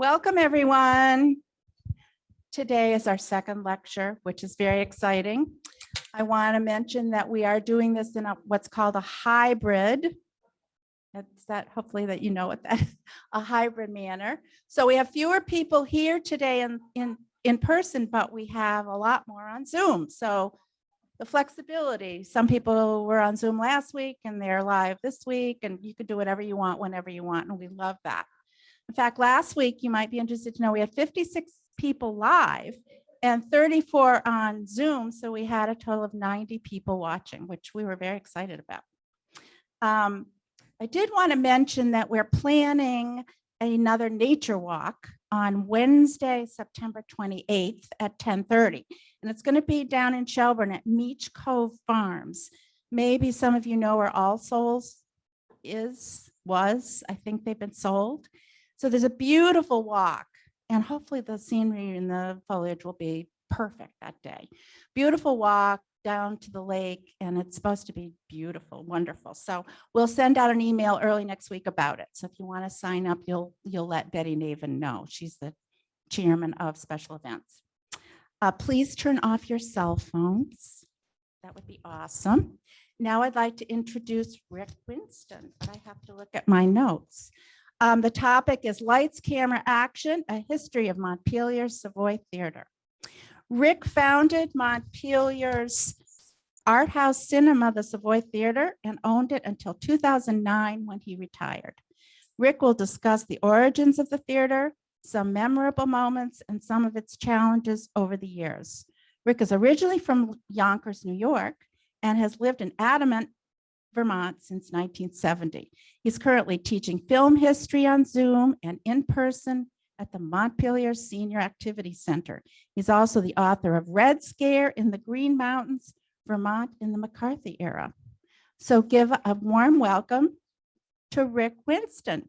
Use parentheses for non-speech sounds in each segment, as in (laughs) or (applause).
Welcome, everyone. Today is our second lecture, which is very exciting. I want to mention that we are doing this in a, what's called a hybrid. That's that, hopefully that you know what that, is, (laughs) a hybrid manner. So we have fewer people here today in, in, in person, but we have a lot more on Zoom. So the flexibility, some people were on Zoom last week and they're live this week and you can do whatever you want, whenever you want. And we love that. In fact, last week, you might be interested to know we had 56 people live and 34 on Zoom. So we had a total of 90 people watching, which we were very excited about. Um, I did want to mention that we're planning another nature walk on Wednesday, September 28th at 1030. And it's going to be down in Shelburne at Meach Cove Farms. Maybe some of you know where All Souls is, was. I think they've been sold. So there's a beautiful walk and hopefully the scenery and the foliage will be perfect that day. Beautiful walk down to the lake and it's supposed to be beautiful, wonderful. So we'll send out an email early next week about it. So if you want to sign up, you'll you'll let Betty Naven know. She's the chairman of special events. Uh, please turn off your cell phones. That would be awesome. Now I'd like to introduce Rick Winston, but I have to look at my notes. Um, the topic is Lights, Camera, Action, a history of Montpelier's Savoy Theater. Rick founded Montpelier's art house cinema, the Savoy Theater, and owned it until 2009 when he retired. Rick will discuss the origins of the theater, some memorable moments, and some of its challenges over the years. Rick is originally from Yonkers, New York, and has lived in Adamant, Vermont since 1970. He's currently teaching film history on Zoom and in person at the Montpelier Senior Activity Center. He's also the author of Red Scare in the Green Mountains, Vermont in the McCarthy era. So give a warm welcome to Rick Winston.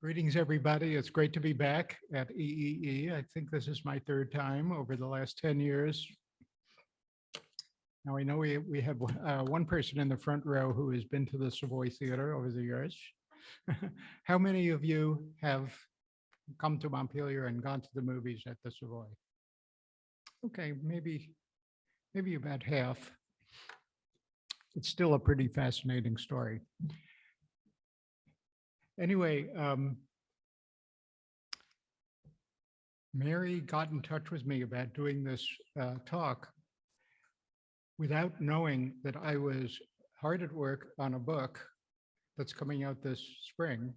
Greetings, everybody. It's great to be back at EEE. I think this is my third time over the last 10 years. Now, I know we, we have uh, one person in the front row who has been to the Savoy Theater over the years. (laughs) How many of you have come to Montpelier and gone to the movies at the Savoy? Okay, maybe, maybe about half. It's still a pretty fascinating story. Anyway, um, Mary got in touch with me about doing this uh, talk without knowing that I was hard at work on a book that's coming out this spring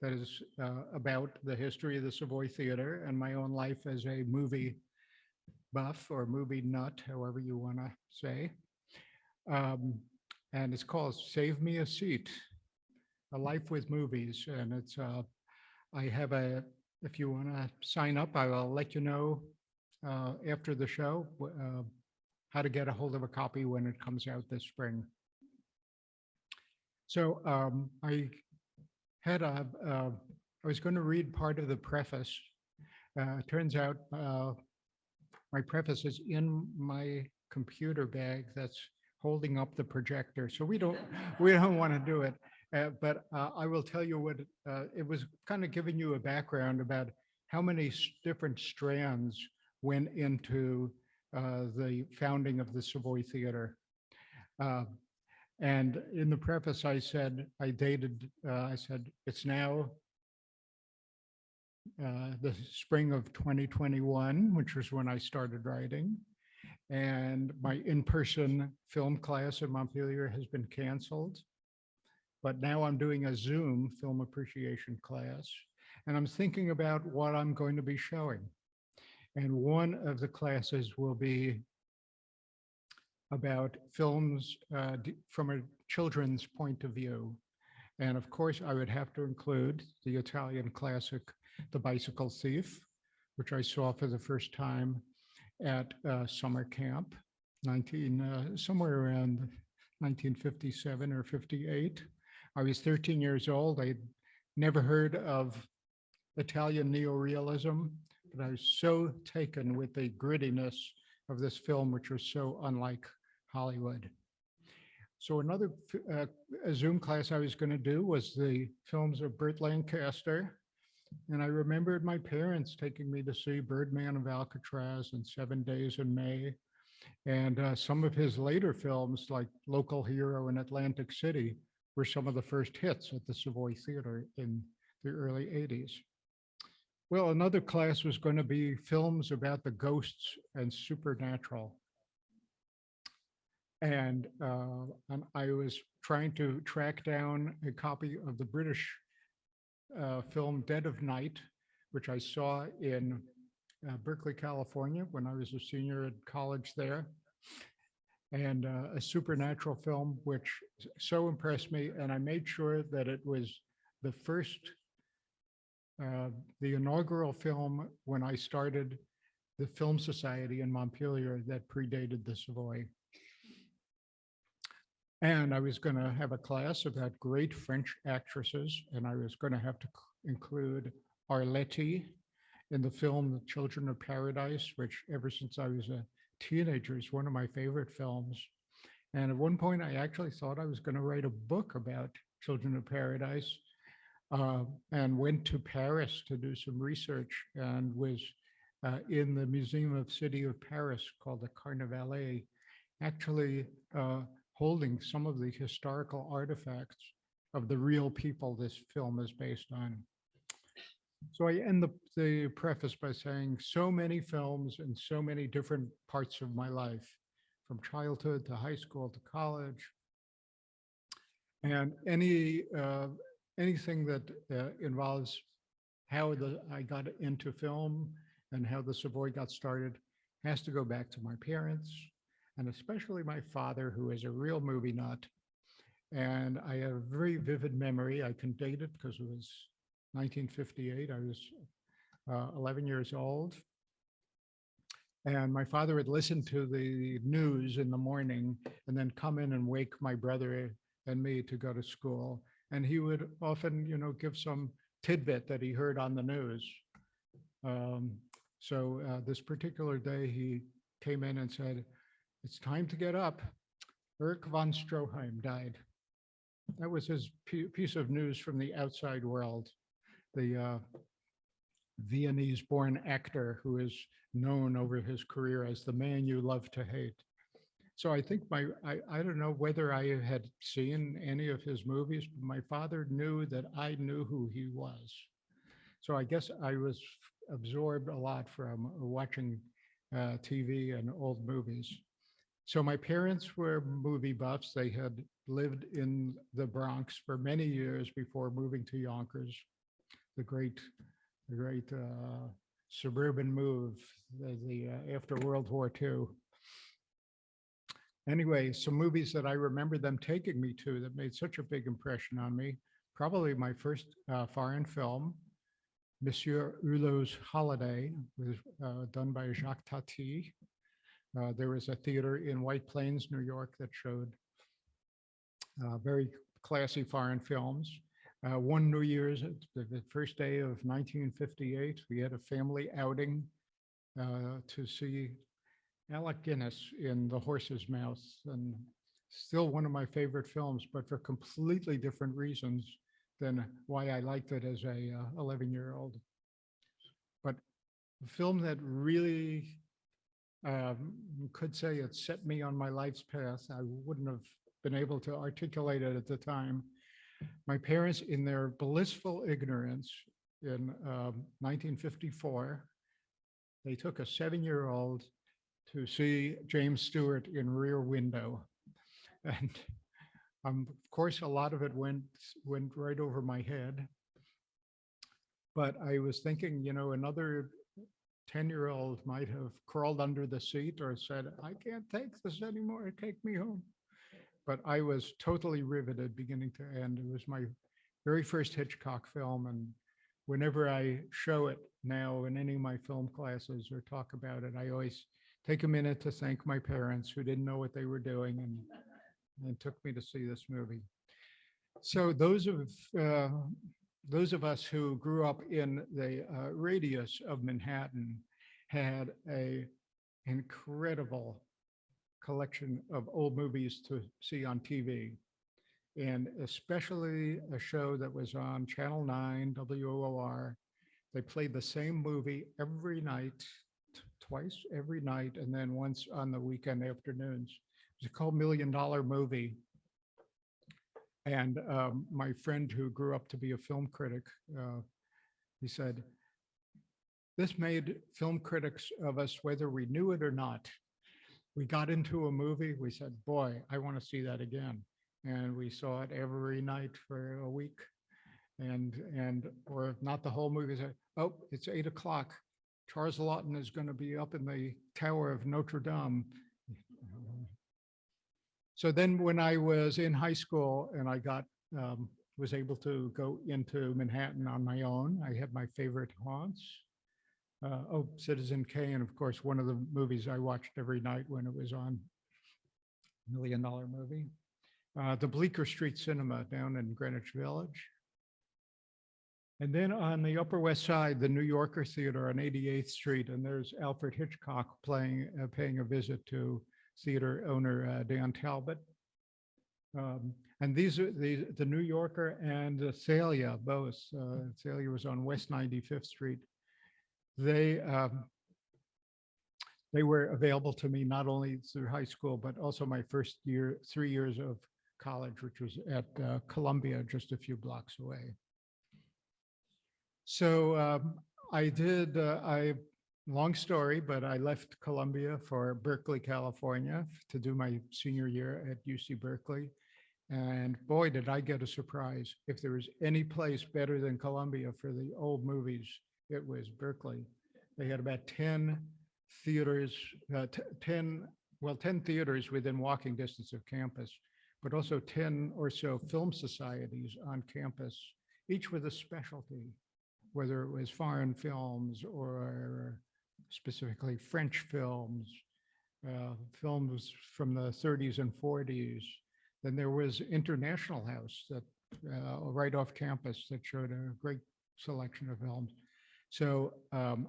that is uh, about the history of the Savoy Theater and my own life as a movie buff or movie nut, however you want to say. Um, and it's called Save Me a Seat a life with movies and it's uh i have a if you want to sign up i will let you know uh after the show uh, how to get a hold of a copy when it comes out this spring. So um i had a uh, i was going to read part of the preface. Uh turns out uh my preface is in my computer bag that's holding up the projector so we don't we don't want to do it uh, but uh, I will tell you what uh, it was kind of giving you a background about how many different strands went into uh, the founding of the Savoy Theater. Uh, and in the preface, I said, I dated, I said, it's now the spring of 2021, which was when I started writing. And my in-person film class at Montpelier has been canceled but now I'm doing a Zoom film appreciation class, and I'm thinking about what I'm going to be showing. And one of the classes will be about films uh, from a children's point of view. And of course, I would have to include the Italian classic, The Bicycle Thief, which I saw for the first time at uh, summer camp, 19, uh, somewhere around 1957 or 58. I was 13 years old. I'd never heard of Italian neorealism, but I was so taken with the grittiness of this film, which was so unlike Hollywood. So another uh, Zoom class I was going to do was the films of Burt Lancaster. And I remembered my parents taking me to see Birdman of Alcatraz and Seven Days in May. And uh, some of his later films like Local Hero and Atlantic City were some of the first hits at the Savoy Theater in the early 80s. Well, another class was going to be films about the ghosts and supernatural. And, uh, and I was trying to track down a copy of the British uh, film Dead of Night, which I saw in uh, Berkeley, California, when I was a senior at college there. And uh, a supernatural film which so impressed me, and I made sure that it was the first, uh, the inaugural film when I started the Film Society in Montpelier that predated the Savoy. And I was going to have a class about great French actresses, and I was going to have to include Arletty in the film The Children of Paradise, which ever since I was a teenager is one of my favorite films. And at one point, I actually thought I was going to write a book about Children of Paradise uh, and went to Paris to do some research and was uh, in the Museum of City of Paris called the Carnavalet, actually uh, holding some of the historical artifacts of the real people this film is based on. So I end the, the preface by saying so many films in so many different parts of my life, from childhood to high school to college. And any, uh, anything that uh, involves how the, I got into film and how the Savoy got started has to go back to my parents and especially my father, who is a real movie nut. And I have a very vivid memory. I can date it because it was 1958. I was uh, 11 years old. And my father would listen to the news in the morning and then come in and wake my brother and me to go to school. And he would often, you know, give some tidbit that he heard on the news. Um, so uh, this particular day, he came in and said, it's time to get up. Erich von Stroheim died. That was his piece of news from the outside world. The uh, Viennese-born actor who is known over his career as the man you love to hate. So I think my, I, I don't know whether I had seen any of his movies, but my father knew that I knew who he was. So I guess I was absorbed a lot from watching uh, TV and old movies. So my parents were movie buffs. They had lived in the Bronx for many years before moving to Yonkers, the great, the great uh, suburban move the, the uh, after World War II. Anyway, some movies that I remember them taking me to that made such a big impression on me. Probably my first uh, foreign film, Monsieur Hulot's Holiday, was uh, done by Jacques Tati. Uh, there was a theater in White Plains, New York that showed uh, very classy foreign films. Uh, one New Year's, uh, the, the first day of 1958, we had a family outing uh, to see Alec Guinness in The Horse's Mouth, and still one of my favorite films, but for completely different reasons than why I liked it as a 11-year-old. But the film that really um, could say it set me on my life's path. I wouldn't have been able to articulate it at the time. My parents, in their blissful ignorance in um, 1954, they took a seven-year-old to see James Stewart in Rear Window. (laughs) And um, of course, a lot of it went, went right over my head. But I was thinking, you know, another 10-year-old might have crawled under the seat or said, I can't take this anymore, take me home. But I was totally riveted beginning to end. It was my very first Hitchcock film. And whenever I show it now in any of my film classes or talk about it, I always take a minute to thank my parents who didn't know what they were doing and, and took me to see this movie. So those of uh, those of us who grew up in the uh, radius of Manhattan had a incredible collection of old movies to see on TV. And especially a show that was on Channel 9, WOR. They played the same movie every night, twice every night, and then once on the weekend afternoons. It was called Million Dollar Movie. And um, my friend who grew up to be a film critic, uh, he said, this made film critics of us whether we knew it or not. We got into a movie, we said, boy, I want to see that again. And we saw it every night for a week. And, and, or not the whole movie, said, oh, it's eight o'clock. Charles Laughton is going to be up in the Tower of Notre Dame. So then when I was in high school and I got, um, was able to go into Manhattan on my own, I had my favorite haunts. Uh, oh, Citizen Kane, And of course, one of the movies I watched every night when it was on. Million Dollar Movie. Uh, the Bleecker Street Cinema down in Greenwich Village. And then on the Upper West Side, the New Yorker Theater on 88th Street, and there's Alfred Hitchcock playing, uh, paying a visit to theater owner uh, Dan Talbot. Um, And these are the, the New Yorker and the Thalia, both. uh, Thalia was on West 95th Street. They, um, they were available to me not only through high school, but also my first year, three years of college, which was at uh, Columbia, just a few blocks away. So um, I did, uh, I, long story, but I left Columbia for Berkeley, California to do my senior year at UC Berkeley. And boy, did I get a surprise. If there was any place better than Columbia for the old movies, it was Berkeley. They had about 10 theaters, uh, t- 10, well, 10 theaters within walking distance of campus, but also 10 or so film societies on campus, each with a specialty, whether it was foreign films or specifically French films, uh, films from the 30s and 40s. Then there was International House that uh, right off campus that showed a great selection of films. So um,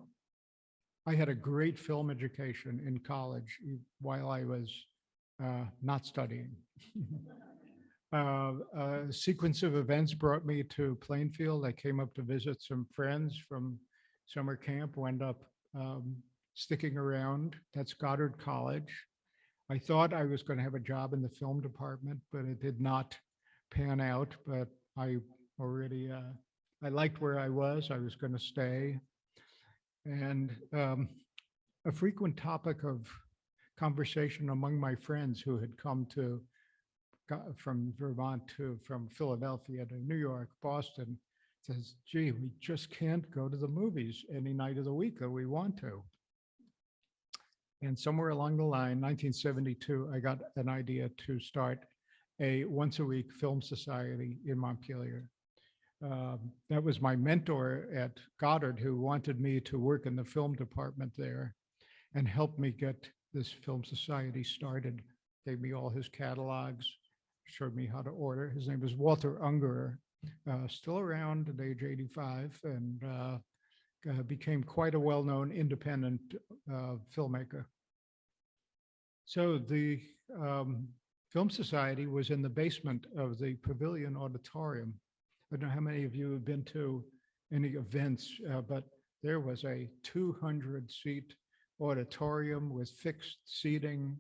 I had a great film education in college while I was uh, not studying. (laughs) Uh, A sequence of events brought me to Plainfield. I came up to visit some friends from summer camp, wound up um, sticking around. That's Goddard College. I thought I was going to have a job in the film department, but it did not pan out. But I already, uh, I liked where I was. I was going to stay. And um, a frequent topic of conversation among my friends who had come to, from Vermont to, from Philadelphia to New York, Boston, says, gee, we just can't go to the movies any night of the week that we want to. And somewhere along the line, 1972, I got an idea to start a once-a-week film society in Montpelier. Um, That was my mentor at Goddard who wanted me to work in the film department there and helped me get this film society started. Gave me all his catalogs, showed me how to order. His name was Walter Ungerer, uh, still around at age 85 and uh, became quite a well-known independent uh, filmmaker. So the um, Film Society was in the basement of the Pavilion Auditorium. I don't know how many of you have been to any events, uh, but there was a 200-seat auditorium with fixed seating.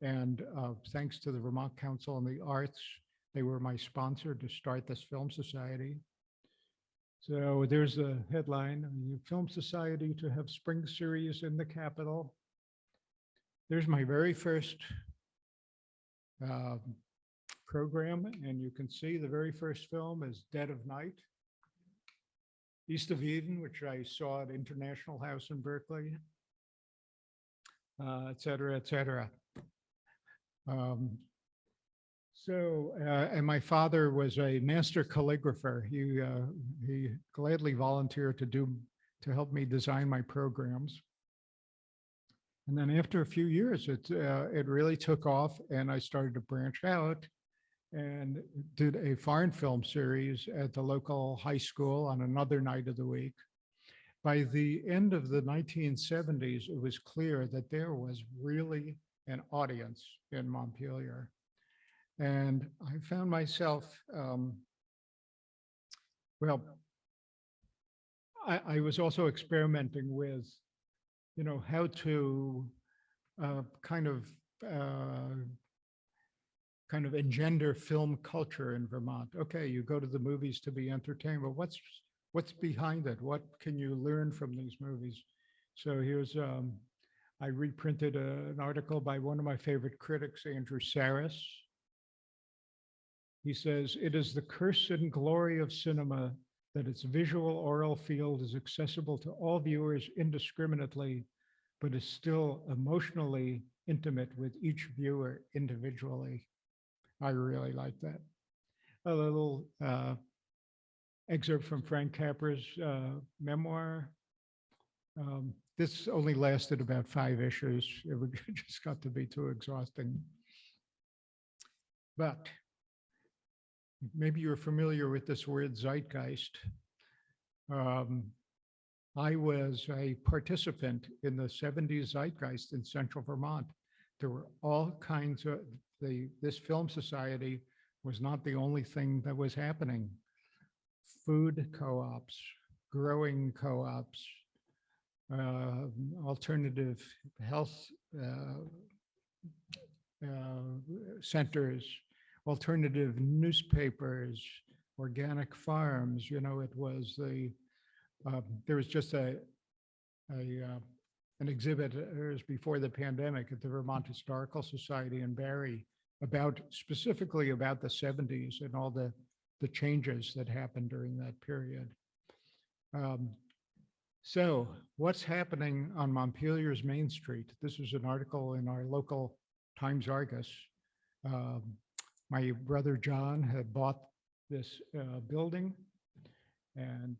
And uh, thanks to the Vermont Council on the Arts, they were my sponsor to start this film society. So there's a headline, Film Society to have spring series in the capital. There's my very first um, program, and you can see the very first film is Dead of Night. East of Eden, which I saw at International House in Berkeley. Uh, et cetera, et cetera. Um, So, uh, and my father was a master calligrapher. He, uh, he gladly volunteered to do, to help me design my programs. And then after a few years, it, uh, it really took off and I started to branch out and did a foreign film series at the local high school on another night of the week. by the end of the 1970s, it was clear that there was really an audience in Montpelier. And I found myself, um, well, I, I was also experimenting with, you know, how to uh, kind of uh, kind of engender film culture in Vermont. Okay, you go to the movies to be entertained, but what's what's behind it? What can you learn from these movies? So here's um, I reprinted a- an article by one of my favorite critics, Andrew Sarris. He says, "It is the curse and glory of cinema that its visual oral field is accessible to all viewers indiscriminately, but is still emotionally intimate with each viewer individually." I really like that. A little uh, excerpt from Frank Capra's uh, memoir. Um, This only lasted about five issues. (laughs) It (laughs) just got to be too exhausting. But maybe you're familiar with this word zeitgeist. Um, I was a participant in the 70s zeitgeist in central Vermont. There were all kinds of, the, this film society was not the only thing that was happening. Food co-ops, growing co-ops, uh, alternative health uh, uh, centers, alternative newspapers, organic farms, you know, it was the, um, there was just a, a, uh, an exhibit, uh, it was before the pandemic at the Vermont Historical Society in Barre about, specifically about the 70s and all the, the changes that happened during that period. Um, So what's happening on Montpelier's Main Street? This is an article in our local Times Argus. Um, My brother John had bought this uh, building and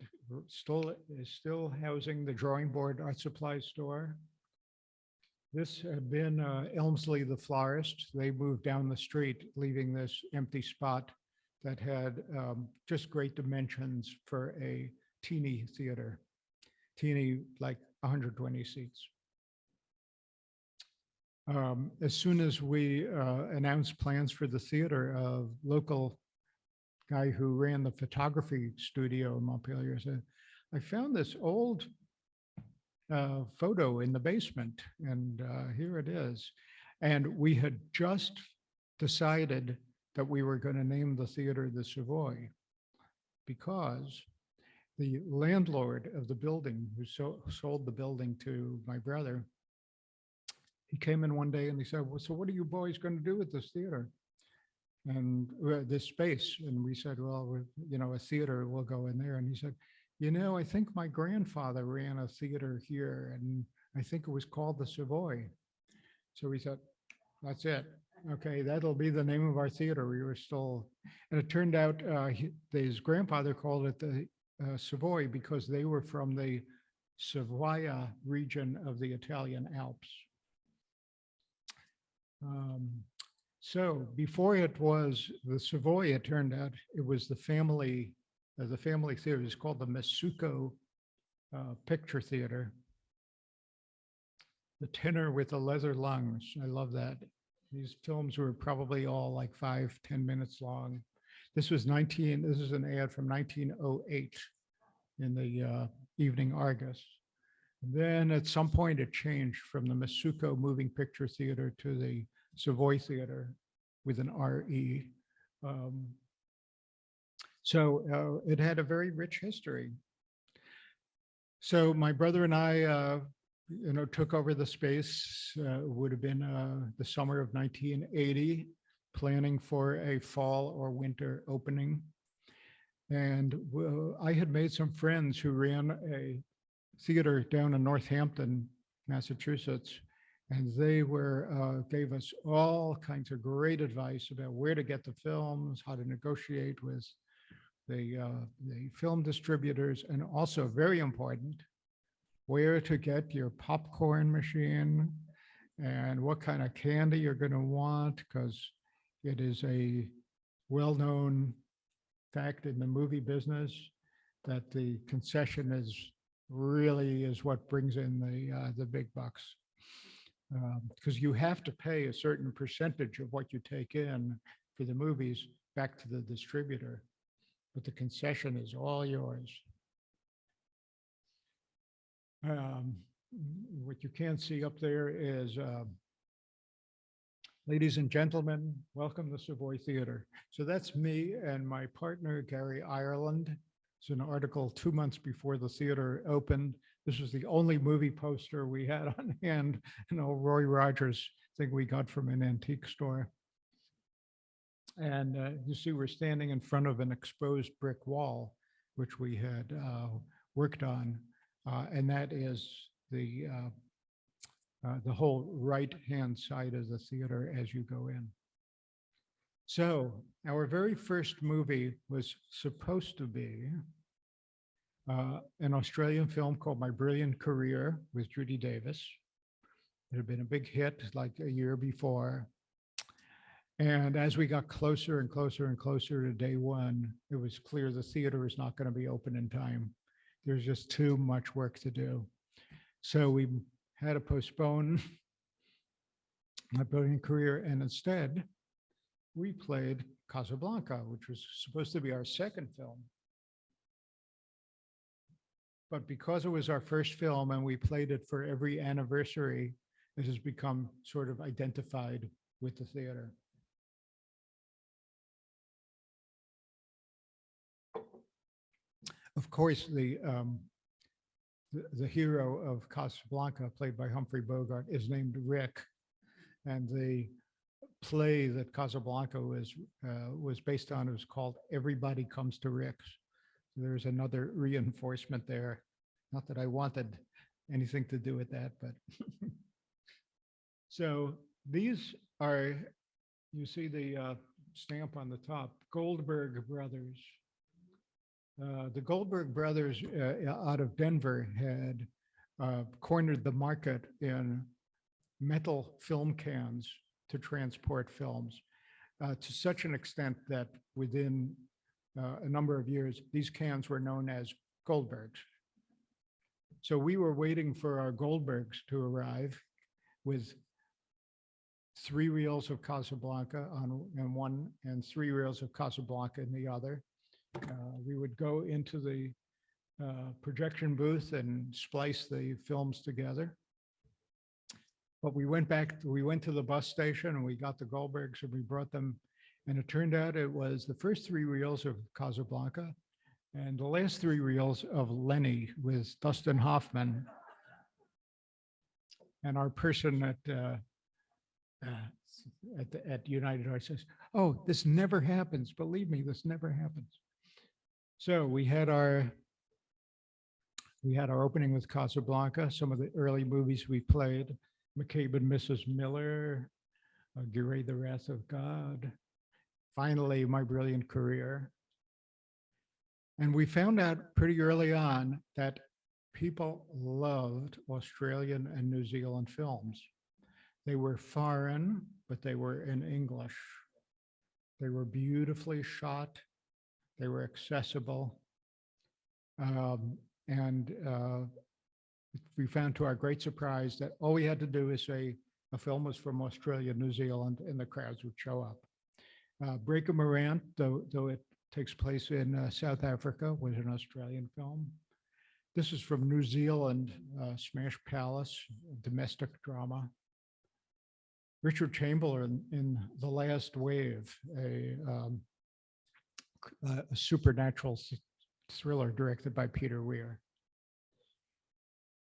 still is still housing the Drawing Board Art Supply Store. This had been uh, Elmsley the florist. They moved down the street, leaving this empty spot that had um, just great dimensions for a teeny theater. Teeny, like 120 seats. Um, As soon as we uh, announced plans for the theater, a local guy who ran the photography studio in Montpelier said, I found this old uh, photo in the basement and uh, here it is. And we had just decided that we were going to name the theater the Savoy because the landlord of the building who so- sold the building to my brother, he came in one day and he said, well, so what are you boys going to do with this theater? And uh, this space, and we said, well, you know, a theater will go in there. And he said, you know, I think my grandfather ran a theater here and I think it was called the Savoy. So we said, that's it. Okay, that'll be the name of our theater. We were still, and it turned out uh, his grandfather called it the uh, Savoy because they were from the Savoia region of the Italian Alps. Um, So before it was the Savoy, it turned out it was the family, uh, the family theater is called the Masuko uh, Picture Theater. The tenor with the leather lungs. I love that. These films were probably all like five, 10 minutes long. This was 19, this is an ad from 1908 in the uh, Evening Argus. Then at some point it changed from the Masuko Moving Picture Theater to the Savoy Theater with an RE. Um, So uh, it had a very rich history. So my brother and I, uh, you know, took over the space, uh, would have been uh, the summer of 1980, planning for a fall or winter opening. And I had made some friends who ran a theater down in Northampton, Massachusetts. And they were, uh, gave us all kinds of great advice about where to get the films, how to negotiate with the, uh, the film distributors, and also very important, where to get your popcorn machine and what kind of candy you're going to want, because it is a well-known fact in the movie business that the concession is really is what brings in the, uh, the big bucks. Because you have to pay a certain percentage of what you take in for the movies back to the distributor. But the concession is all yours. Um, What you can see up there is, uh, ladies and gentlemen, welcome to Savoy Theater. So that's me and my partner Gary Ireland. It's an article two months before the theater opened. This was the only movie poster we had (laughs) on hand, an old Roy Rogers thing we got from an antique store. And uh, you see, we're standing in front of an exposed brick wall, which we had uh, worked on. uh, And that is the, uh, uh, the whole right-hand side of the theater as you go in. So our very first movie was supposed to be uh, an Australian film called My Brilliant Career with Judy Davis. It had been a big hit like a year before. And as we got closer and closer and closer to day one, it was clear the theater is not going to be open in time. There's just too much work to do. So we had to postpone (laughs) my brilliant career and instead we played Casablanca, which was supposed to be our second film. But because it was our first film and we played it for every anniversary, it has become sort of identified with the theater. Of course, the, um, the, the hero of Casablanca, played by Humphrey Bogart, is named Rick. And the play that Casablanca was, uh, was based on was called Everybody Comes to Rick's. There's another reinforcement there. Not that I wanted anything to do with that, but. (laughs) So these are, you see the uh, stamp on the top, Goldberg Brothers. Uh, The Goldberg Brothers uh, out of Denver had uh, cornered the market in metal film cans to transport films uh, to such an extent that within uh, a number of years, these cans were known as Goldbergs. So we were waiting for our Goldbergs to arrive with three reels of Casablanca on in one and three reels of Casablanca in the other. Uh, We would go into the uh, projection booth and splice the films together. But we went back, we went to the bus station and we got the Goldbergs and we brought them. And it turned out it was the first three reels of Casablanca and the last three reels of Lenny with Dustin Hoffman. And our person at, uh, uh, at, the- at United Arts says, oh, this never happens. Believe me, this never happens. So we had our, we had our opening with Casablanca, some of the early movies we played, McCabe and Mrs. Miller, uh, the Wrath of God, finally, My Brilliant Career. And we found out pretty early on that people loved Australian and New Zealand films. They were foreign, but they were in English. They were beautifully shot. They were accessible. Um, and uh, we found to our great surprise that all we had to do is say a film was from Australia, New Zealand, and the crowds would show up. Uh, Breaker Morant, though, though it takes place in uh, South Africa, was an Australian film. This is from New Zealand, uh, Smash Palace, domestic drama. Richard Chamberlain in The Last Wave, a, um, a- a supernatural thriller directed by Peter Weir.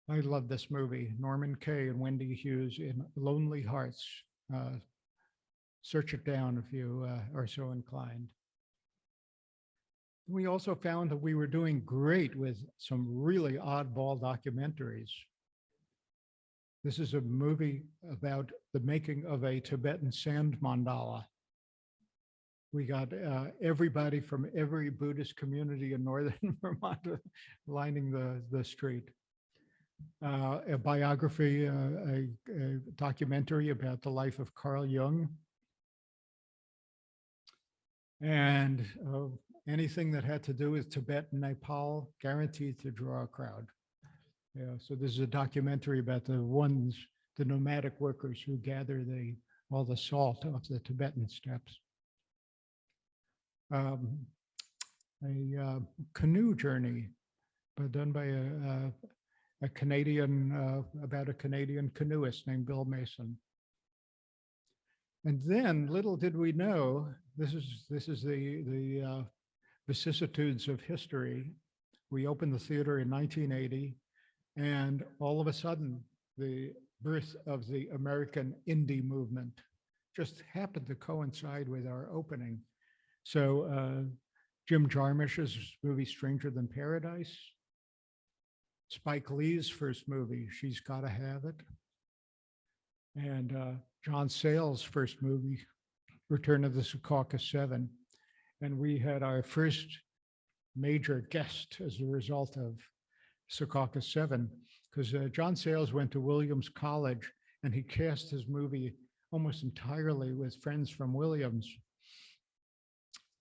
I love this movie. Norman Kaye and Wendy Hughes in Lonely Hearts. Uh, Search it down if you uh, are so inclined. We also found that we were doing great with some really oddball documentaries. This is a movie about the making of a Tibetan sand mandala. We got uh, everybody from every Buddhist community in northern (laughs) Vermont lining the, the street. Uh, A biography, uh, a a documentary about the life of Carl Jung. And uh, anything that had to do with Tibet and Nepal, guaranteed to draw a crowd. Yeah, so this is a documentary about the ones, the nomadic workers who gather the, all the salt off the Tibetan steppes. Um, A uh, canoe journey, but done by a, a- a Canadian, uh, about a Canadian canoeist named Bill Mason. And then, little did we know, this is, this is the, the uh, vicissitudes of history. We opened the theater in 1980, and all of a sudden, the birth of the American indie movement just happened to coincide with our opening. So uh, Jim Jarmusch's movie Stranger Than Paradise, Spike Lee's first movie, She's Gotta Have It, and uh, John Sayles' first movie, Return of the Secaucus Seven. And we had our first major guest as a result of Secaucus Seven, because John Sayles went to Williams College and he cast his movie almost entirely with friends from Williams.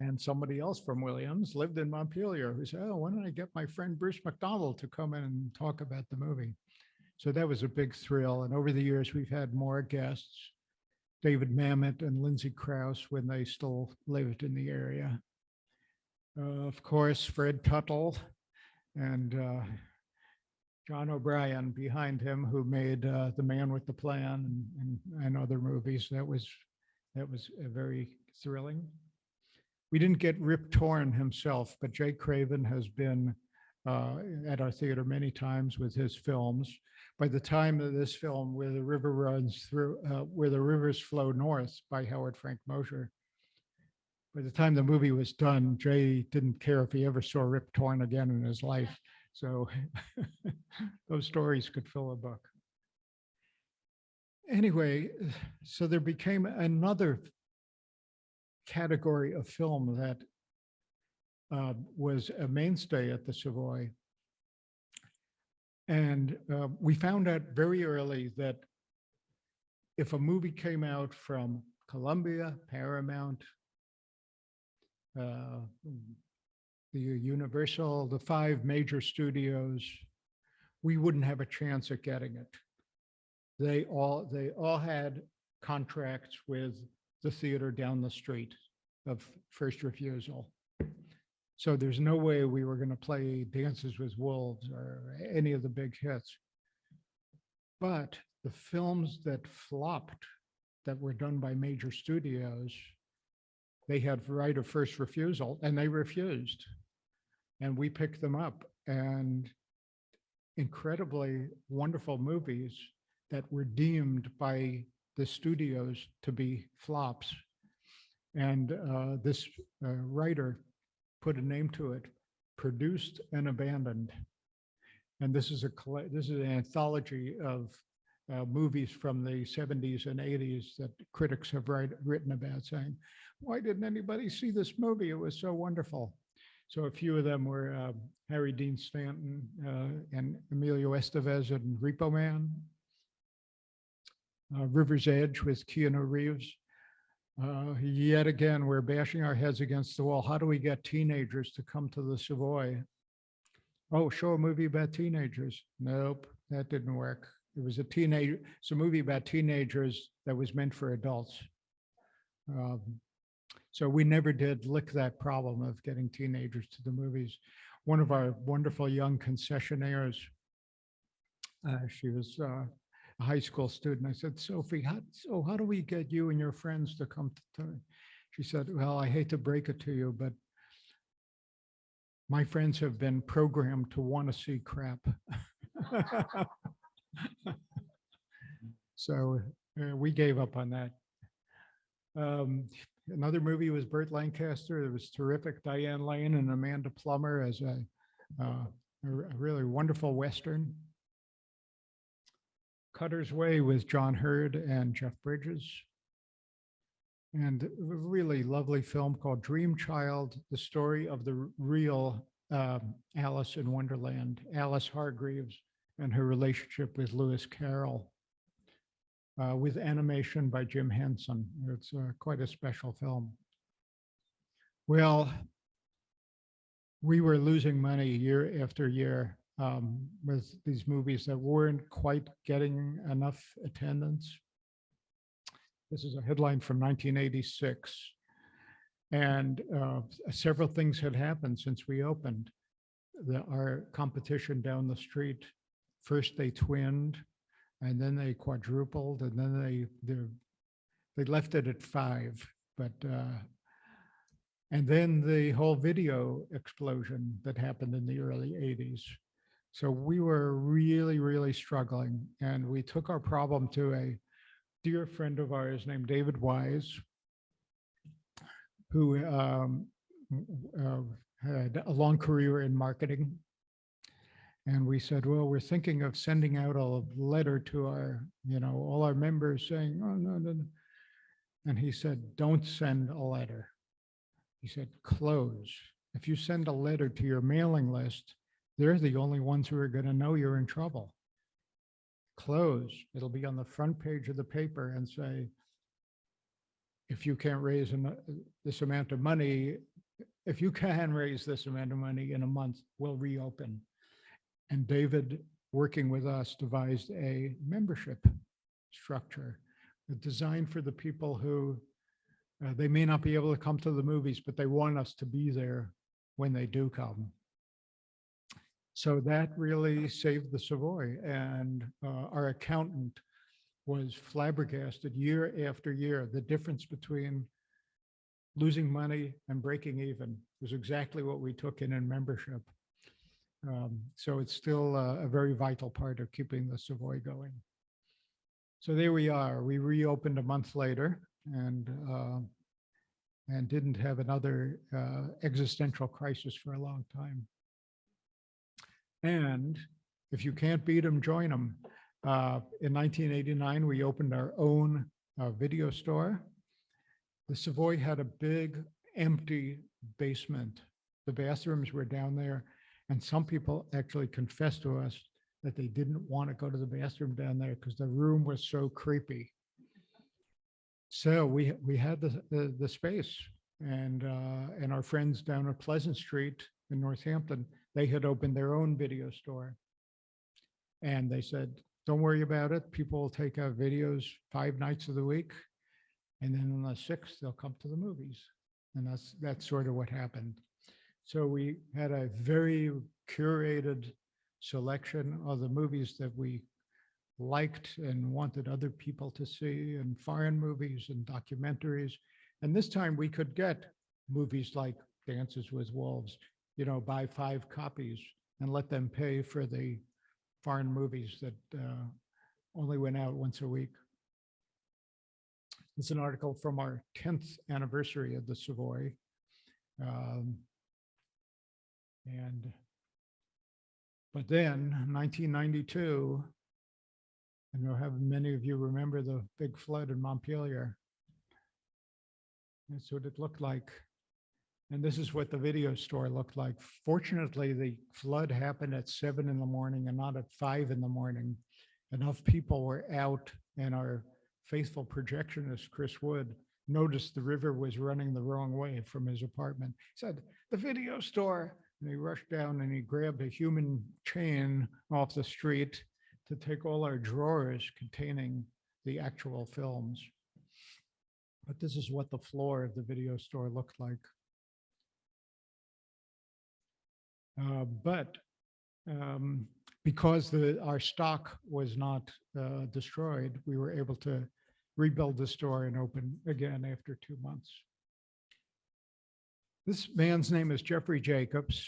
And somebody else from Williams lived in Montpelier who said, oh, why don't I get my friend Bruce MacDonald to come in and talk about the movie? So that was a big thrill. And over the years, we've had more guests, David Mamet and Lindsay Crouse when they still lived in the area. Uh, Of course, Fred Tuttle and uh, John O'Brien behind him, who made uh, The Man with the Plan and- and, and other movies. That was, that was very thrilling. We didn't get Rip Torn himself, but Jay Craven has been uh, at our theater many times with his films. By the time of this film, Where the River Runs Through, uh, Where the Rivers Flow North by Howard Frank Mosher, by the time the movie was done, Jay didn't care if he ever saw Rip Torn again in his life. So (laughs) those stories could fill a book. Anyway, so there became another category of film that uh, was a mainstay at the Savoy. And uh, we found out very early that if a movie came out from Columbia, Paramount, uh, the Universal, the five major studios, we wouldn't have a chance at getting it. They all, they all had contracts with the theater down the street of first refusal. So there's no way we were going to play Dances with Wolves or any of the big hits. But the films that flopped, that were done by major studios, they had right of first refusal and they refused. And we picked them up and incredibly wonderful movies that were deemed by the studios to be flops. And uh, this uh, writer put a name to it, Produced and Abandoned. And this is a, this is an anthology of uh, movies from the 70s and 80s that critics have write, written about saying, why didn't anybody see this movie? It was so wonderful. So a few of them were uh, Harry Dean Stanton uh, and Emilio Estevez and Repo Man. Uh, River's Edge with Keanu Reeves. Uh, Yet again, we're bashing our heads against the wall. How do we get teenagers to come to the Savoy? Oh, show a movie about teenagers. Nope, that didn't work. It was a teenager, it's a movie about teenagers that was meant for adults. Um, So we never did lick that problem of getting teenagers to the movies. One of our wonderful young concessionaires, uh, she was uh, high school student. I said, Sophie, how, so how do we get you and your friends to come to? to-" She said, well, I hate to break it to you, but my friends have been programmed to want to see crap. (laughs) So uh, we gave up on that. Um, Another movie was Burt Lancaster. It was terrific. Diane Lane and Amanda Plummer as a, uh, a really wonderful Western. Cutter's Way with John Heard and Jeff Bridges. And a really lovely film called Dream Child, the story of the real um, Alice in Wonderland, Alice Hargreaves and her relationship with Lewis Carroll uh, with animation by Jim Henson. It's uh, quite a special film. Well, we were losing money year after year um, with these movies that weren't quite getting enough attendance. This is a headline from 1986. And uh, several things had happened since we opened. The, our competition down the street, first they twinned, and then they quadrupled, and then they, they're, left it at five, but, uh, and then the whole video explosion that happened in the early 80s. So we were really, really struggling, and we took our problem to a dear friend of ours named David Wise, who um, uh, had a long career in marketing. And we said, well, we're thinking of sending out a letter to our, you know, all our members saying, oh, no, no. no." And he said, don't send a letter. He said, close. If you send a letter to your mailing list, they're the only ones who are going to know you're in trouble. Close. It'll be on the front page of the paper and say, if you can't raise this amount of money, if you can raise this amount of money in a month, we'll reopen. And David, working with us, devised a membership structure designed for the people who uh, they may not be able to come to the movies, but they want us to be there when they do come. So that really saved the Savoy and uh, our accountant was flabbergasted year after year. The difference between losing money and breaking even was exactly what we took in in membership. Um, So it's still uh, a very vital part of keeping the Savoy going. So there we are. We reopened a month later and uh, and didn't have another uh, existential crisis for a long time. And if you can't beat them, join them. In 1989, we opened our own uh, video store. The Savoy had a big empty basement. The bathrooms were down there. And some people actually confessed to us that they didn't want to go to the bathroom down there because the room was so creepy. So we, we had the, the, the space and, uh, and our friends down at Pleasant Street in Northampton, they had opened their own video store. And they said, don't worry about it. People will take our videos five nights of the week. And then on the sixth, they'll come to the movies. And that's, that's sort of what happened. So we had a very curated selection of the movies that we liked and wanted other people to see and foreign movies and documentaries. And this time we could get movies like Dances with Wolves, you know, buy five copies and let them pay for the foreign movies that uh, only went out once a week. It's an article from our 10th anniversary of the Savoy. Um, And, but then 1992, I know how many of you remember the big flood in Montpelier. That's what it looked like. And this is what the video store looked like. Fortunately, the flood happened at seven in the morning and not at five in the morning. Enough people were out and our faithful projectionist, Chris Wood, noticed the river was running the wrong way from his apartment. He said, the video store. And he rushed down and he grabbed a human chain off the street to take all our drawers containing the actual films. But this is what the floor of the video store looked like. Uh, But um, because the, our stock was not uh, destroyed, we were able to rebuild the store and open again after two months. This man's name is Jeffrey Jacobs,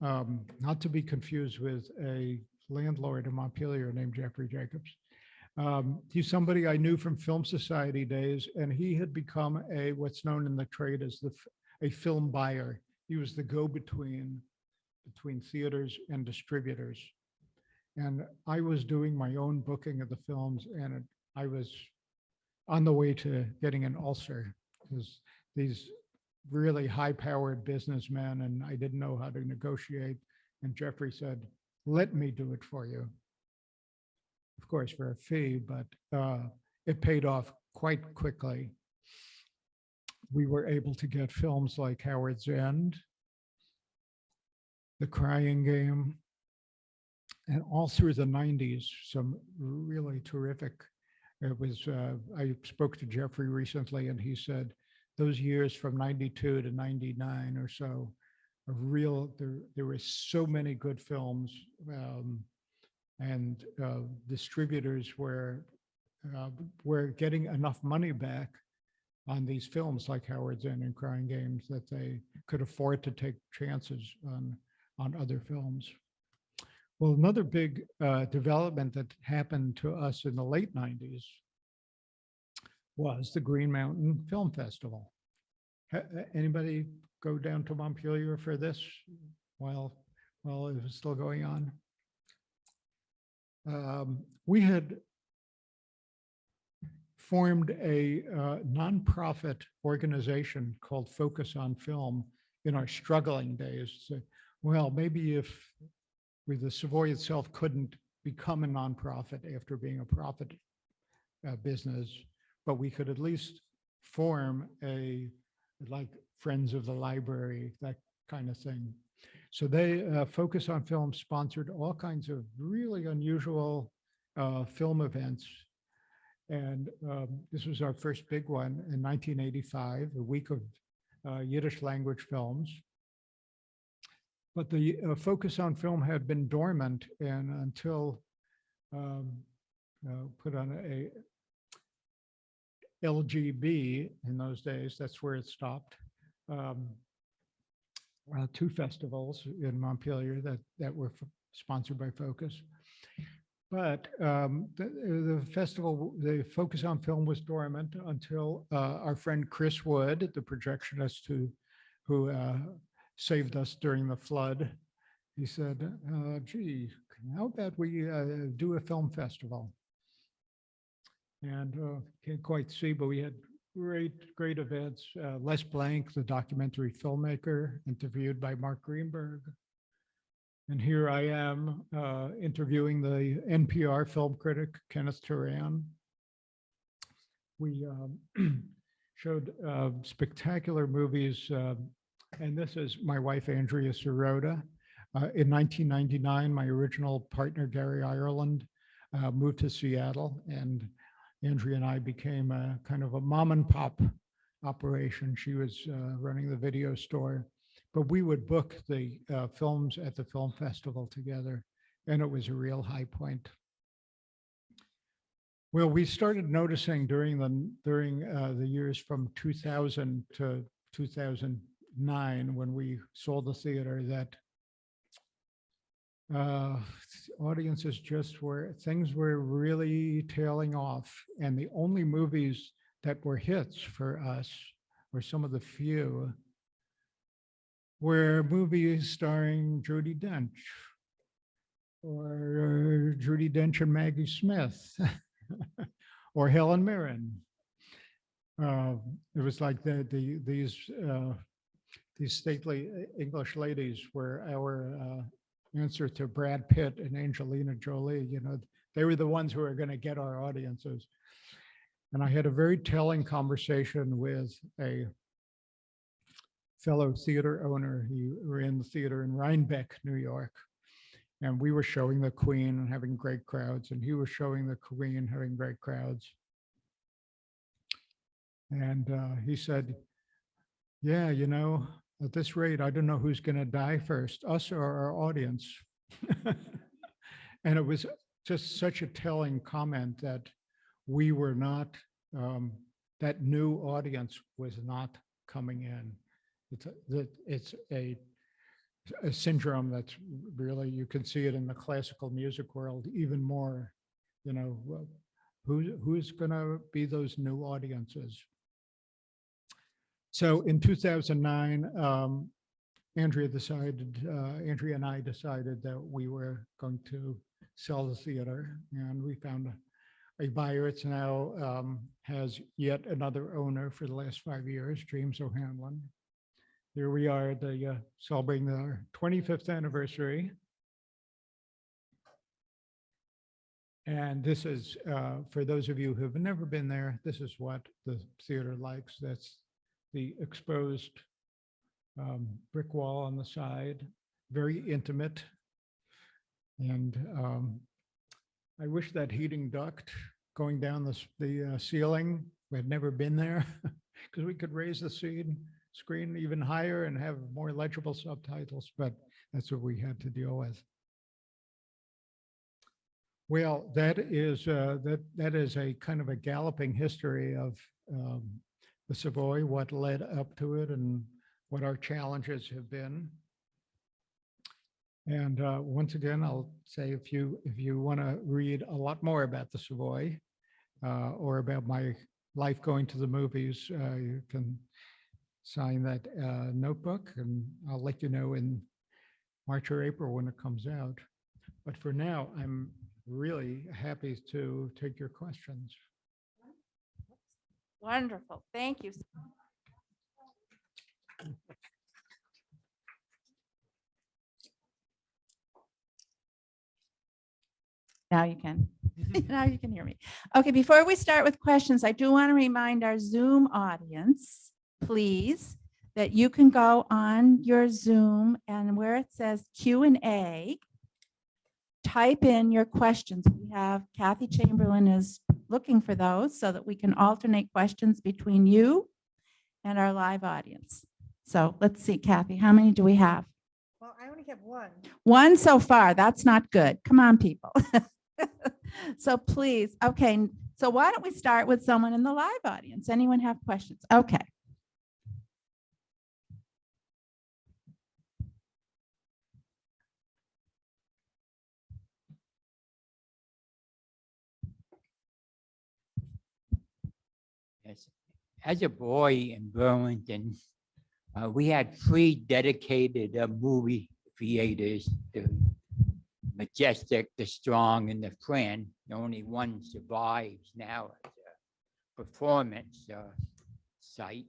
um, not to be confused with a landlord in Montpelier named Jeffrey Jacobs. Um, He's somebody I knew from Film Society days, and he had become a, what's known in the trade as the, a film buyer. He was the go-between between theaters and distributors. And I was doing my own booking of the films, and it- I was on the way to getting an ulcer because these really high-powered businessmen, and I didn't know how to negotiate. And Jeffrey said, let me do it for you. Of course, for a fee, but uh, it paid off quite quickly. We were able to get films like Howards End, The Crying Game, and all through the nineties, some really terrific. It was, uh, I spoke to Jeffrey recently and he said those years from ninety-two to ninety-nine or so, a real, there, there were so many good films. um, And uh, distributors were, uh, were getting enough money back on these films like Howards End and Crying Games that they could afford to take chances on, on other films. Well, another big uh, development that happened to us in the late 90s was the Green Mountain Film Festival. Ha- ha- Anybody go down to Montpelier for this while, while it was still going on? Um, We had formed a uh, nonprofit organization called Focus on Film in our struggling days. So, Well, maybe if the Savoy itself couldn't become a nonprofit after being a profit uh, business, but we could at least form a, like Friends of the Library, that kind of thing. So they, uh, Focus on Film sponsored all kinds of really unusual uh, film events. And um, this was our first big one in 1985, a week of uh, Yiddish language films. But the uh, focus on film had been dormant and until um, uh, put on a LGB in those days, that's where it stopped. Um, uh, Two festivals in Montpelier that, that were sponsored by Focus. But um, the, the festival, the focus on film was dormant until uh, our friend Chris Wood, the projectionist who, who uh, saved us during the flood. He said, uh, gee, how about we uh, do a film festival? And uh, can't quite see, but we had great, great events. Uh, Les Blank, the documentary filmmaker, interviewed by Mark Greenberg. And here I am uh, interviewing the NPR film critic, Kenneth Turan. We um, (clears throat) showed uh, spectacular movies and this is my wife, Andrea Sirota. Uh, in 1999, my original partner, Gary Ireland, uh, moved to Seattle and Andrea and I became a kind of a mom and pop operation. She was uh, running the video store, but we would book the uh, films at the film festival together. And it was a real high point. Well, we started noticing during the, during uh, the years from 2000 to 2000, nine, when we sold the theater, that uh, audiences just were, things were really tailing off. And the only movies that were hits for us, or some of the few, were movies starring Judi Dench or Judi Dench and Maggie Smith (laughs) or Helen Mirren. Uh, it was like the, the, these uh, these stately uh, English ladies were our uh, answer to Brad Pitt and Angelina Jolie. You know, they were the ones who were going to get our audiences. And I had a very telling conversation with a fellow theater owner. He ran the theater in Rhinebeck, New York. And we were showing the Queen and having great crowds, and he was showing the Queen having great crowds. And uh, he said, yeah, you know, at this rate, I don't know who's going to die first, us or our audience. (laughs) and it was just such a telling comment that we were not, um, that new audience was not coming in. It's a, it's a, a syndrome that's really, you can see it in the classical music world even more, you know, who, who's going to be those new audiences? So in 2009, um, Andrea decided, uh, Andrea and I decided that we were going to sell the theater and we found a, a buyer. It's now um, has yet another owner for the last five years, James O'Hanlon. Here we are the uh, celebrating our 25th anniversary. And this is, uh, for those of you who have never been there, this is what the theater likes. That's the exposed um, brick wall on the side, very intimate. And um, I wish that heating duct going down the, the uh, ceiling, we had never been there, (laughs) because we could raise the scene, screen even higher and have more legible subtitles, but that's what we had to deal with. Well, that is, uh, that, that is a kind of a galloping history of um, the Savoy, what led up to it and what our challenges have been. And uh, once again, I'll say if you, if you want to read a lot more about the Savoy uh, or about my life going to the movies, uh, you can sign that uh, notebook and I'll let you know in March or April when it comes out. But for now, I'm really happy to take your questions. Wonderful. Thank you. Now you can. (laughs) Now you can hear me. Okay, before we start with questions, I do want to remind our Zoom audience, please, that you can go on your Zoom and where it says Q and A, type in your questions. We have Kathy Chamberlain is looking for those so that we can alternate questions between you and our live audience. So let's see, Kathy, how many do we have? Well, I only have one. One so far. That's not good. Come on, people. (laughs) So please, okay, so why don't we start with someone in the live audience? Anyone have questions? Okay. Yes. As a boy in Burlington, uh, we had three dedicated uh, movie theaters, the Majestic, the Strong, and the Fran. Only one survives now as a performance uh, site.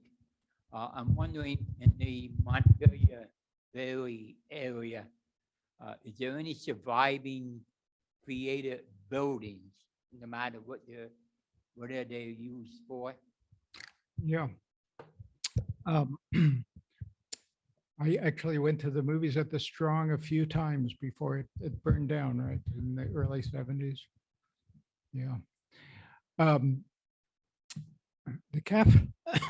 Uh, I'm wondering, in the Montpelier Valley area, uh, is there any surviving theater buildings, no matter what they're, what are they used for? Yeah. Um, (clears throat) I actually went to the movies at the Strong a few times before it, it burned down, right, in the early seventies. Yeah. Um, The cap. (coughs)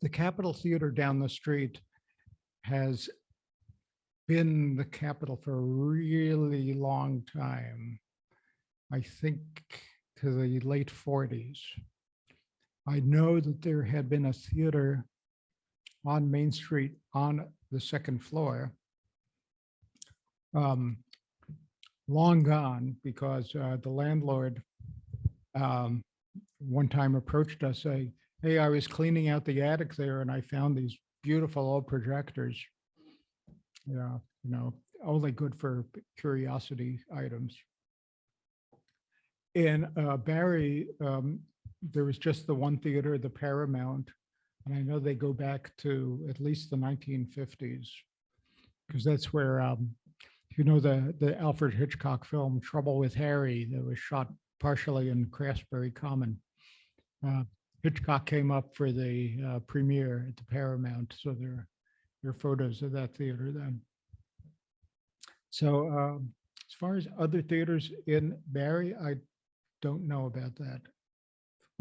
The Capitol Theater down the street has been the Capitol for a really long time. I think to the late forties. I know that there had been a theater on Main Street on the second floor. um, Long gone because uh, the landlord um, one time approached us saying, hey, I was cleaning out the attic there and I found these beautiful old projectors. Yeah, you know, only good for curiosity items. And uh, Barre, um, there was just the one theater, the Paramount. And I know they go back to at least the nineteen fifties. Because that's where, um, you know, the, the Alfred Hitchcock film Trouble with Harry that was shot partially in Craftsbury Common. Uh, Hitchcock came up for the uh, premiere at the Paramount, so there, there are photos of that theater then. So um, as far as other theaters in Barre, I don't know about that.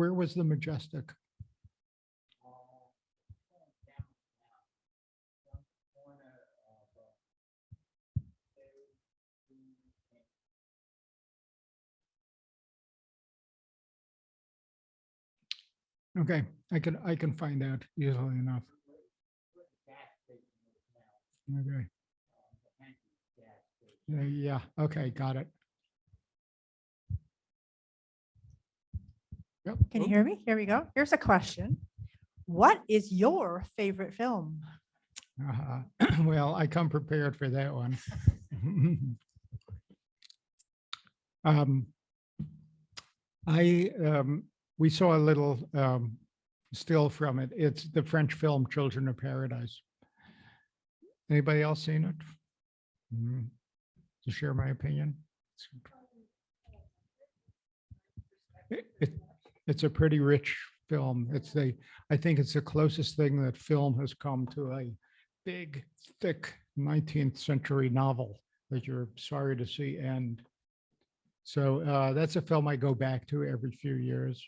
Where was the Majestic? Okay, I can, I can find out easily enough. Okay. Yeah, Yeah, okay, got it. Yep. Can you hear me? Here we go. Here's a question. What is your favorite film? uh-huh. (clears throat) Well, I come prepared for that one. (laughs) Um, I, um, we saw a little um, still from it. It's the French film Children of Paradise. Anybody else seen it? Mm, To share my opinion? It, it- it's a pretty rich film. It's the, I think it's the closest thing that film has come to a big, thick nineteenth century novel that you're sorry to see end. So uh, that's a film I go back to every few years.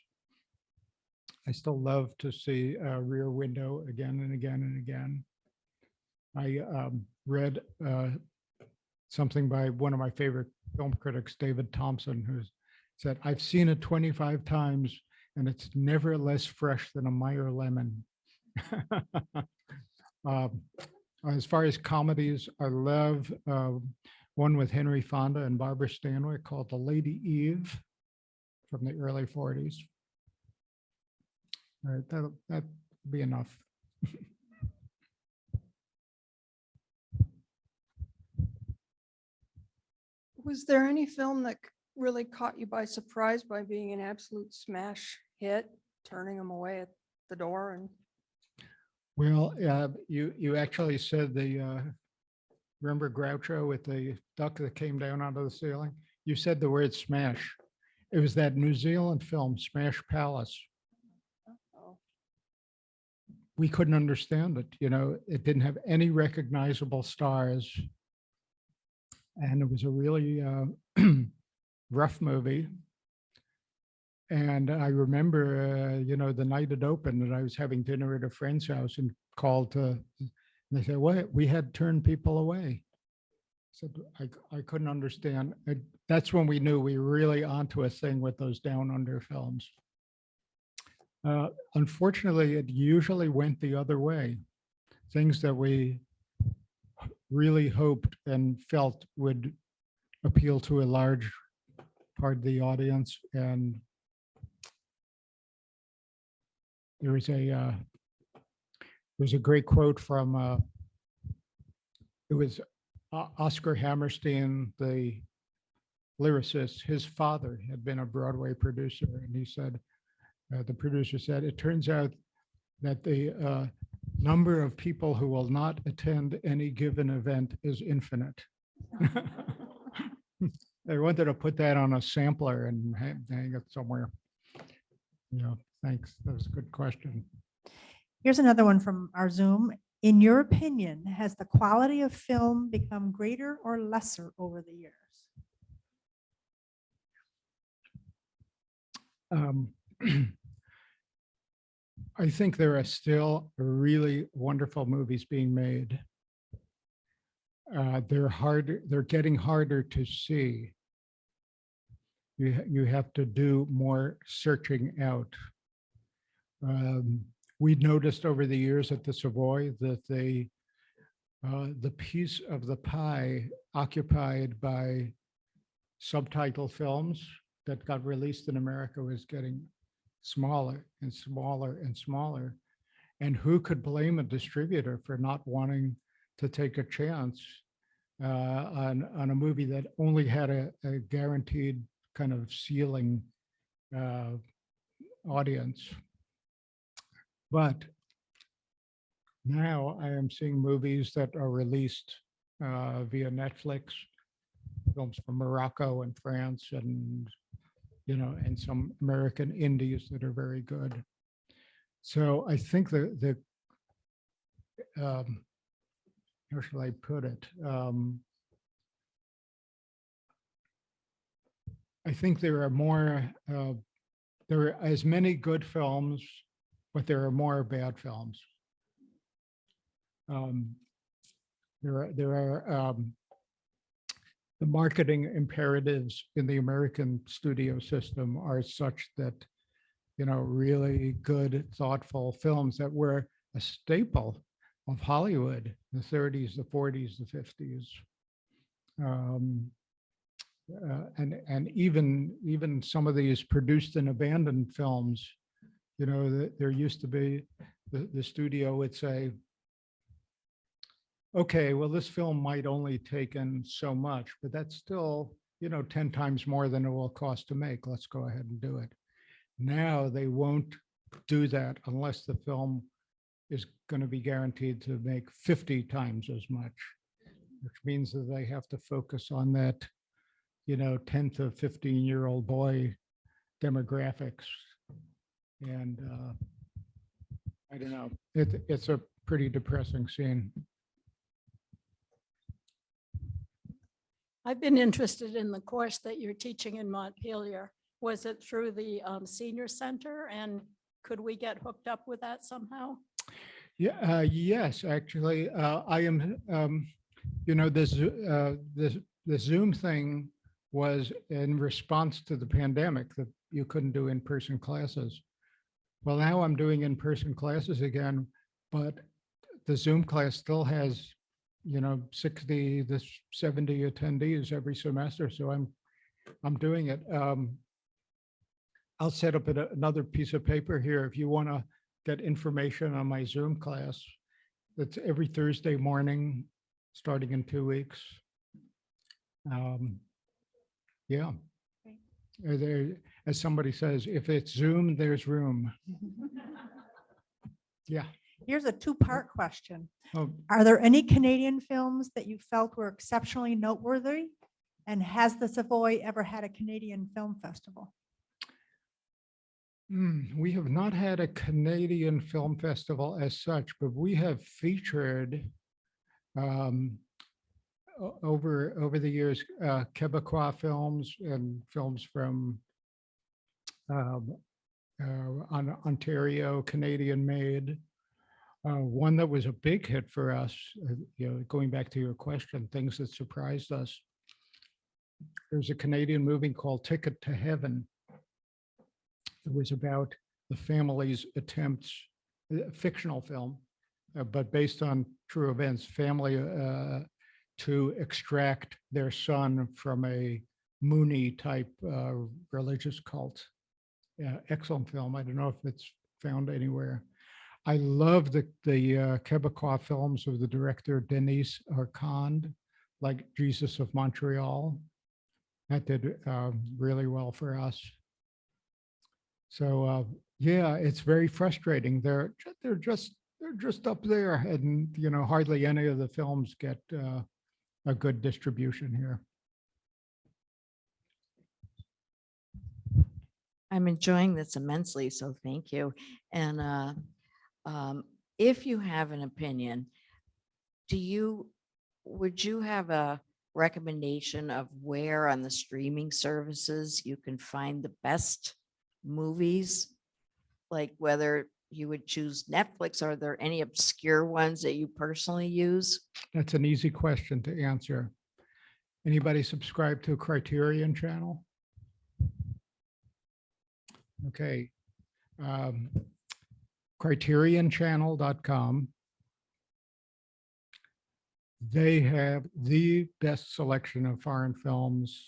I still love to see uh, Rear Window again and again and again. I um, read uh, something by one of my favorite film critics, David Thomson, who said, I've seen it 25 times and it's never less fresh than a Meyer lemon. Um, (laughs) As far as comedies, I love uh, one with Henry Fonda and Barbara Stanwyck called The Lady Eve from the early 40s. All right, that'll, that'd be enough. Was there any film that really caught you by surprise by being an absolute smash hit, turning them away at the door and? Well, uh, you, you actually said the, uh, remember Groucho with the duck that came down out of the ceiling? You said the word smash. It was that New Zealand film, Smash Palace. oh, We couldn't understand it, you know, it didn't have any recognizable stars. And it was a really uh, (clears throat) rough movie. And I remember, uh, you know, the night it opened and I was having dinner at a friend's house and called to, and they said, what, we had turned people away. Said, I couldn't understand. And That's when we knew we were really onto a thing with those down under films. Uh, Unfortunately, it usually went the other way. Things that we really hoped and felt would appeal to a large part of the audience and there was a uh, there's a great quote from uh, it was O- Oscar Hammerstein, the lyricist. His father had been a Broadway producer, and he said, uh, the producer said, it turns out that the uh, number of people who will not attend any given event is infinite. (laughs) I wanted to put that on a sampler and hang hang it somewhere. Yeah, thanks. That was a good question. Here's another one from our Zoom. In your opinion, has the quality of film become greater or lesser over the years? Um, (clears throat) I think there are still really wonderful movies being made. Uh, They're hard, they're getting harder to see. You, you have to do more searching out. Um, We noticed over the years at the Savoy that they, uh, the piece of the pie occupied by subtitle films that got released in America was getting smaller and smaller and smaller. And who could blame a distributor for not wanting to take a chance uh, on, on a movie that only had a, a guaranteed kind of ceiling uh, audience? But now I am seeing movies that are released uh, via Netflix, films from Morocco and France and you know, and some American indies that are very good. So I think the, the, um, how shall I put it? Um, I think there are more, uh, there are as many good films, but there are more bad films. Um, There are, there are, um, the marketing imperatives in the American studio system are such that, you know, really good, thoughtful films that were a staple of Hollywood, the 30s, the 40s, the 50s. Um, uh, and and even even some of these produced and abandoned films, you know, that there used to be the, the studio would say, okay, well, this film might only take in so much, but that's still, you know, 10 times more than it will cost to make. Let's go ahead and do it. Now they won't do that unless the film is going to be guaranteed to make 50 times as much, which means that they have to focus on that, you know, 10 to 15 year old boy demographics. And uh, I don't know, it, it's a pretty depressing scene. I've been interested in the course that you're teaching in Montpelier. Was it through the um, senior center and could we get hooked up with that somehow? Yeah, uh, yes, actually, uh, I am, um, you know, this, uh, this, the Zoom thing was in response to the pandemic that you couldn't do in-person classes. Well, now I'm doing in-person classes again, but the Zoom class still has, you know, 60 to 70 attendees every semester, so I'm, I'm doing it. Um, I'll set up another piece of paper here if you want to get information on my Zoom class. That's every Thursday morning, starting in two weeks. Um, Yeah. Are There, as somebody says, if it's Zoom, there's room. (laughs) Yeah. Here's a two-part question. Oh, Are there any Canadian films that you felt were exceptionally noteworthy? And has the Savoy ever had a Canadian film festival? Hmm, we have not had a Canadian film festival as such, but we have featured um, o- over, over the years, uh, Quebecois films and films from um, uh, on Ontario, Canadian made. Uh, One that was a big hit for us, uh, you know, going back to your question, things that surprised us. There's a Canadian movie called Ticket to Heaven. It was about the family's attempts, a fictional film, uh, but based on true events, family uh, to extract their son from a Moonie type uh, religious cult. Yeah, excellent film. I don't know if it's found anywhere. I love the the uh, Quebecois films of the director Denys Arcand, like Jesus of Montreal. That did um, really well for us. So uh, yeah, it's very frustrating. They're they're just they're just up there, and you know hardly any of the films get uh, a good distribution here. I'm enjoying this immensely, so thank you. And uh, um, if you have an opinion, do you, would you have a recommendation of where on the streaming services you can find the best movies? Like whether you would choose Netflix, are there any obscure ones that you personally use? That's an easy question to answer. Anybody subscribe to Criterion Channel? Okay. um, CriterionChannel.com. They have the best selection of foreign films,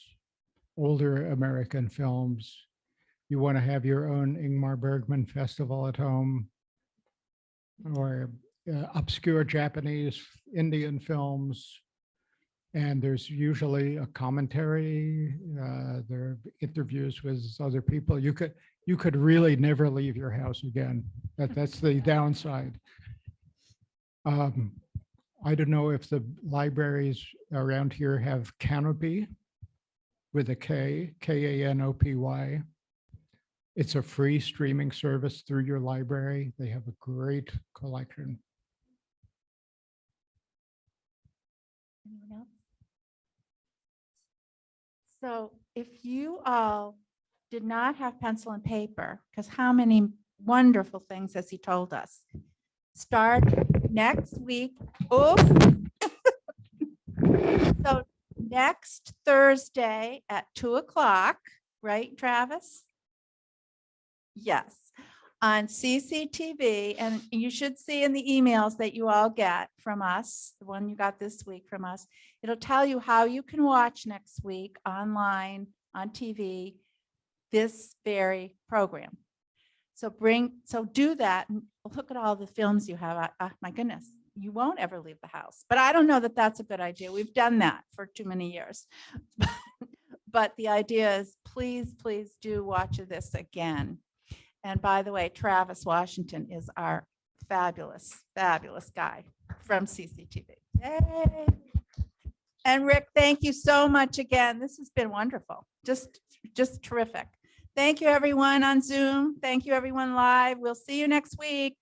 older American films. You want to have your own Ingmar Bergman festival at home or uh, obscure Japanese, Indian films. And there's usually a commentary, uh, there are interviews with other people. You could, you could really never leave your house again. That, (laughs) that's the downside. Um, I don't know if the libraries around here have Canopy with a K, K A N O P Y. It's a free streaming service through your library. They have a great collection. Anyone else? So if you all did not have pencil and paper, because how many wonderful things has he told us? Start next week. Oof. (laughs) So next Thursday at two o'clock, right, Travis? Yes, on CCTV, and you should see in the emails that you all get from us, the one you got this week from us, It'll tell you how you can watch next week online, on TV, this very program. So bring, so do that and look at all the films you have. Uh, My goodness, you won't ever leave the house. But I don't know that that's a good idea. We've done that for too many years. (laughs) But the idea is, please, please do watch this again. And by the way, Travis Washington is our fabulous, fabulous guy from CCTV. Yay. And Rick, thank you so much again. This has been wonderful. Just, just terrific. Thank you, everyone on Zoom. Thank you, everyone live. We'll see you next week.